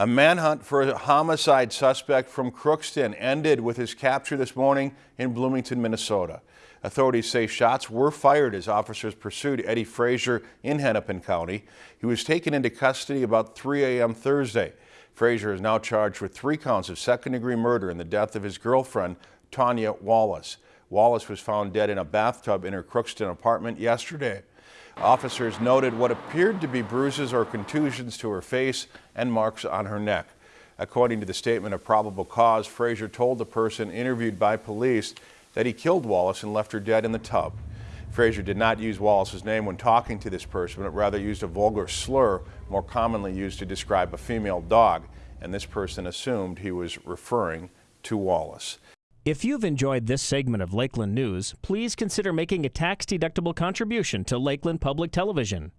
A manhunt for a homicide suspect from Crookston ended with his capture this morning in Bloomington, Minnesota. Authorities say shots were fired as officers pursued Eddie Frazier in Hennepin County. He was taken into custody about 3 a.m. Thursday. Frazier is now charged with three counts of second-degree murder in the death of his girlfriend, Tanya Wallace. Wallace was found dead in a bathtub in her Crookston apartment yesterday. Officers noted what appeared to be bruises or contusions to her face and marks on her neck. According to the statement of probable cause, Frazier told the person interviewed by police that he killed Wallace and left her dead in the tub. Frazier did not use Wallace's name when talking to this person, but rather used a vulgar slur more commonly used to describe a female dog, and this person assumed he was referring to Wallace. If you've enjoyed this segment of Lakeland News, please consider making a tax-deductible contribution to Lakeland Public Television.